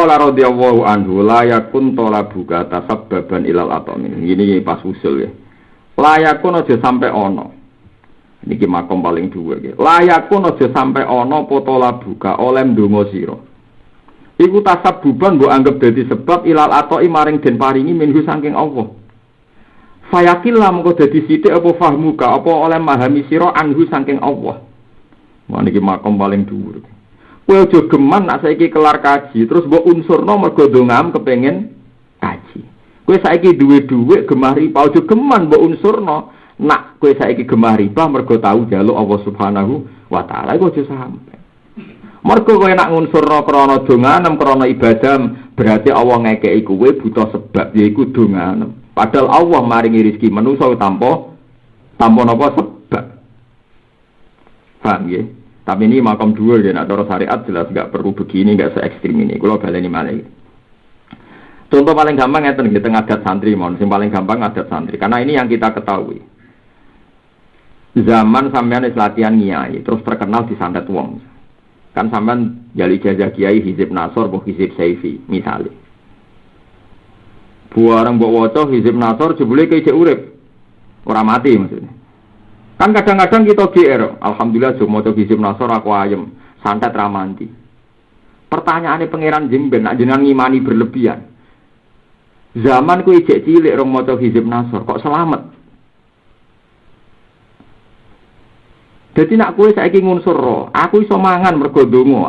Qala radhiyallahu anhu la yakun talabuka tasabbaban ilal atomin. Ini pas usul ya. La yakun aja sampai ono. Niki makom paling dua gitu. La yakun aja sampai ono potola buka oleh ndonga sira. Iku tasabbuban mbok anggap dadi sebab ilal atoi maring den paringi minhu saking Allah. Fayakil lah mengko dadi sithik apa fahmuka apa oleh mahami sira anhu saking Allah. Wah niki makom paling dhuwur. Kowe aja geman nak saiki kelar kaji terus mbok unsurno mergo dongam kepengin kaji. Kowe saiki duwe dhuwit gemah riba aja geman mbok unsurno nak kowe saiki gemah riba mergo tau jaluk Allah Subhanahu wa taala iku aja sampe. Mergo kowe nak ngunsurno krana donganem krana ibadah berarti Allah ngekeki kowe butuh sebab yaiku donganem. Padahal Allah maringi rezeki manusa tanpa tanpa napa sebab. Paham ya? Tapi ini makam dua ya, nak cara syariat jelas nggak perlu begini, nggak se ekstrim ini. Kalau baleni malah. Contoh paling gampang ya di tengah adat santri, mohon. Yang paling gampang adat santri. Karena ini yang kita ketahui. Zaman sampean latihan nyai, terus terkenal di santet wong. Kan sampean jali jajah kiai hizib nasor, bu hizib saifi, misalnya. Buarang bawa waca hizib nasor jebule kayak urip. Orang mati maksudnya. Kan kadang-kadang kita GR, alhamdulillah cuma maca hizib nasor aku ayem, santet ramanti. Pertanyaannya pangeran jemben, nak jenengan ngimani berlebihan. Zaman ku ijek cilik rong maca hizib nasor, kok selamat? Jadi nak kue saya ingin aku iso mangan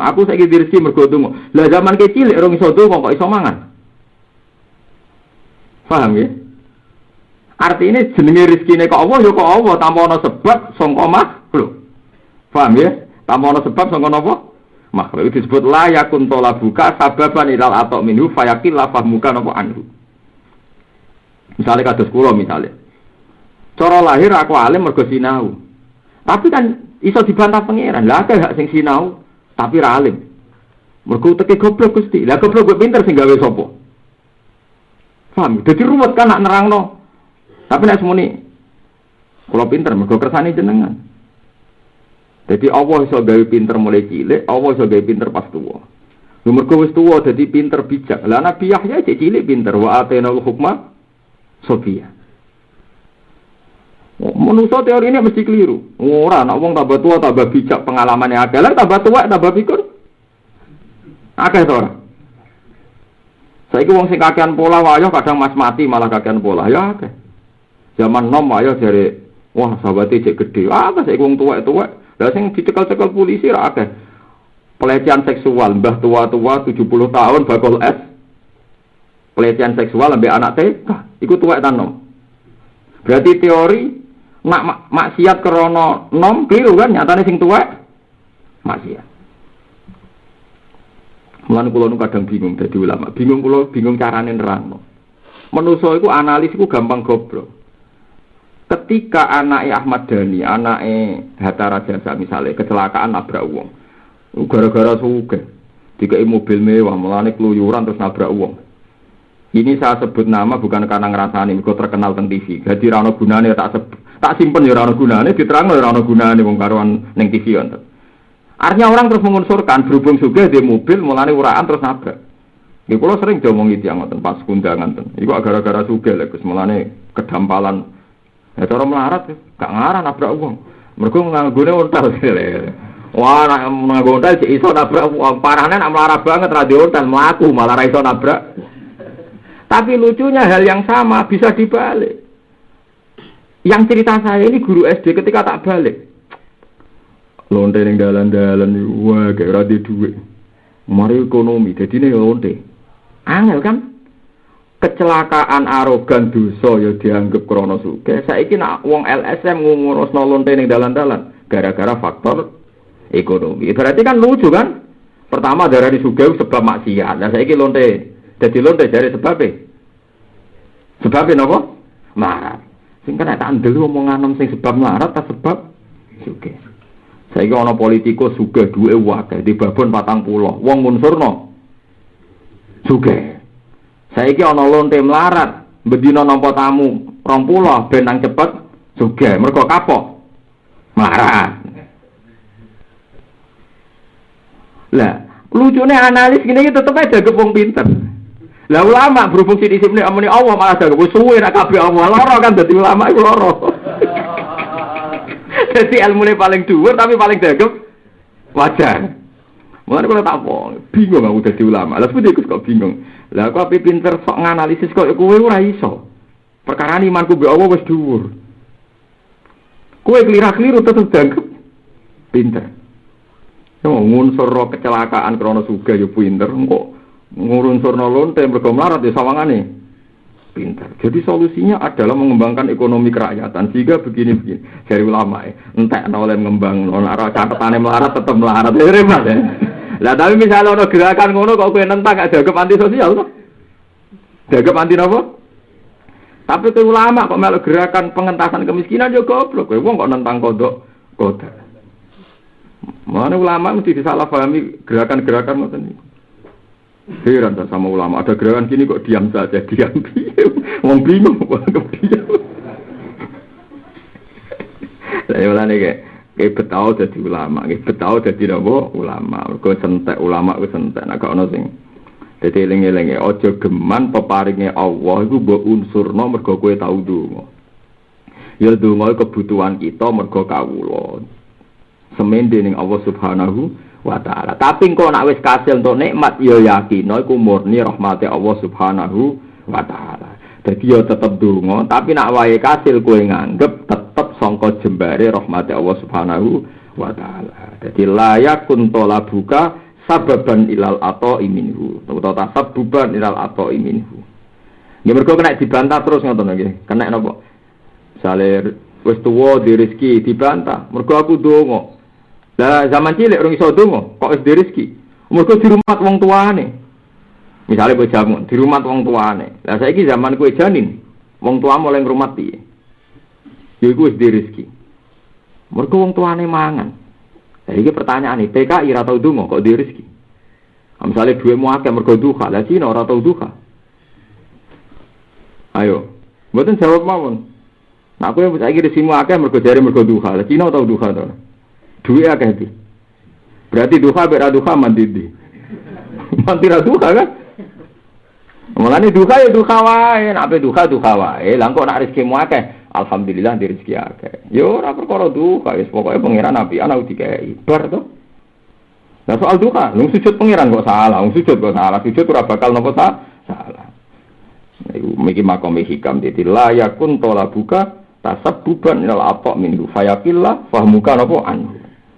aku saya ingin mergo Lah zaman kecil rong iso kok iso mangan? Paham ya? Artinya jenenge rezekine kok Allah ya kok Allah tanpa ana sebab sangka makhluk. Paham ya? Tanpa ana sebab sangka napa? Makhluk itu disebut la yakun buka sababan ilal atau minhu fayakil la fahmuka napa anhu. Misalnya kados kula misalnya. Cara lahir aku alim mergo sinau. Tapi kan iso dibantah pangeran. Lah akeh hak sing sinau tapi ra alim. Mergo teke goblok Gusti. Lah goblok gue pinter sing gawe sapa? Paham? Jadi ruwet kan nak nerang no. Tapi nih, kalau pinter, mereka kersani jenengan. Jadi Allah iso gawe pinter mulai cilik, Allah iso gawe pinter pas tua. Nomor kau tua jadi pinter bijak. Lah Nabi Yahya cek cilik pinter wa atena hukma sofia. Menurut teori ini mesti keliru. Ora, nak wong tambah tua tambah bijak pengalamannya ada, lah tambah tua tambah pikir. To ora? Saya wong sing kakean pola wayo kadang mas mati malah kakean pola ya. Zaman nom wayo dari wah sahabatnya cek gede. Ah saya wong tua tua. Lah sing dicekal-cekal polisi ra akeh. Pelecehan seksual mbah tua-tua 70 tahun bakal es. Pelecehan seksual lebih anak TK. Iku tua nom. Berarti teori mak maksiat krono nom keliru kan nyatane sing tua maksiat. Mulane kula nu kadang bingung dadi ulama. Bingung kula bingung carane nerangno. Menuso iku analis iku gampang goblok. Ketika anaknya Ahmad Dhani, anaknya Hatta Rajasa misalnya kecelakaan nabrak uang, gara-gara suge, dikai mobil mewah, melani keluyuran terus nabrak uang. Ini saya sebut nama bukan karena ngerasani, kok terkenal tentang TV. Jadi rano gunane tak sebut, tak simpen ya rano gunane, diterang ya rano gunane wong karuan neng TV untuk. Artinya orang terus mengunsurkan berhubung juga di mobil mulai uraan terus nabrak. Di pulau sering diomongi tiang ngoten pas kundangan ten. Iku gara-gara suge lek Gus mulane kedampalan. Ya cara melarat gak ngarah nabrak uang. Mergo nganggone untal. Wah, nak nganggo untal iso nabrak uang. Parahnya nak melarat banget radio untal melaku malah iso nabrak. Tapi lucunya hal yang sama bisa dibalik. Yang cerita saya ini guru SD ketika tak balik lonte ning dalan-dalan wah kayak ora duit mari ekonomi jadi nih lonte angel kan kecelakaan arogan dosa ya dianggap krono suge saiki nak wong LSM ngurusno lonte ning dalan-dalan gara-gara faktor ekonomi. Berarti kan lucu kan? Pertama darah di suge sebab maksiat. Nah saiki lonte jadi lonte dari sebabnya sebabnya nopo marah sing kena tak ndelu omongan sing sebab marah tak sebab suge saya kira orang politikus suge dua wakil di babon patang pulau. Wong munsurno suge. Saya kira orang lonte melarat bedino nompo tamu rong pulau benang cepet suge. Mereka kapok melarat. Lah Lucunya analis gini tetep aja gepung pinter. Lah ulama berfungsi di sini amuni Allah malah jaga suwe nak kabeh Allah loro kan dadi ulama iku loro. Jadi ilmu paling dhuwur tapi paling dagem wajar. Mulane kalau tak apa, bingung aku dadi ulama. Seperti ikut kok bingung. Lah aku ape pinter sok nganalisis kok kowe ora iso. Perkara imanku be Allah wis dhuwur. Kowe keliru-keliru tetep dagem pinter. Yo ngunsur kecelakaan krana suga yo pinter kok ngurunsurno lonte mergo melarat ya sawangane pintar. Jadi solusinya adalah mengembangkan ekonomi kerakyatan. Sehingga begini-begini. Dari ulama ya. Entah oleh mengembang. Nara catatannya melarat tetap melarat. Ya repot ya. Lah tapi misalnya ada gerakan ngono kok kue nentang gak jaga anti sosial tuh. Jaga anti apa? Tapi ke ulama kok melok gerakan pengentasan kemiskinan juga goblok. Kowe wong kok nentang kodok kodok. Mana ulama mesti disalahpahami gerakan-gerakan macam ini. Heran sama ulama. Ada gerakan gini kok diam saja, diam diam. Wong bingung kok diam. Saya ulang nih kayak kayak betau jadi ulama, kayak betau jadi apa ulama. Kau sentek ulama, kau sentek. Nah kau sing jadi lengi-lengi ojo geman peparingnya Allah itu buat unsur no mergo kue tahu dulu. Ya dulu kebutuhan kita mergo kawulon. Semen ning Allah Subhanahu wa taala. Tapi kok nak wis kasil untuk nikmat ya yakin iku murni rahmati Allah Subhanahu wa taala. Jadi ya tetep donga, tapi nak wae kasil kowe nganggep sangka jembare rahmati Allah Subhanahu wa taala. Jadi layak kuntola buka sababan ilal atau iminhu. Atau tasabbuban ilal atau iminhu. Ya mergo kena dibantah terus ngoten nggih. Kena napa? Misale wis tuwa di rezeki dibantah. Mergo aku donga. Lah zaman cilik orang iso donga, kok wis rezeki. Mergo di rumah wong tuane. Misalnya kowe jamu di rumah wong tuane. Lah saiki zaman kowe janin, wong tua mulai ngrumat piye? Ya iku wis rezeki. Mergo wong tuane mangan. Lah iki pertanyaan nih, PKI ora tau donga kok di rezeki. Misalnya duitmu akeh mergo duha, lah Cina ora tau duha. Ayo, mboten jawab mawon. Nah, aku yang saiki resimu akeh mergo jare mergo duha. Lah Cina tau duha to. Duit akeh iki. Berarti duha beda duha mandi di. Mandi ra duha kan? Mulane duha ya duha wae, nek duha duha wae. Lah nak rezeki mu akeh, alhamdulillah di rezeki akeh. Yo ora perkara duha, wis pokoke pangeran api ana dikai. Bar to. Nah soal duha, lu sujud pangeran kok salah, lu sujud kok salah, sujud ora bakal nopo salah. Iku miki makom hikam dadi layakun tola buka tasabbuban ilal apa minhu fayaqillah fahmuka napa anhu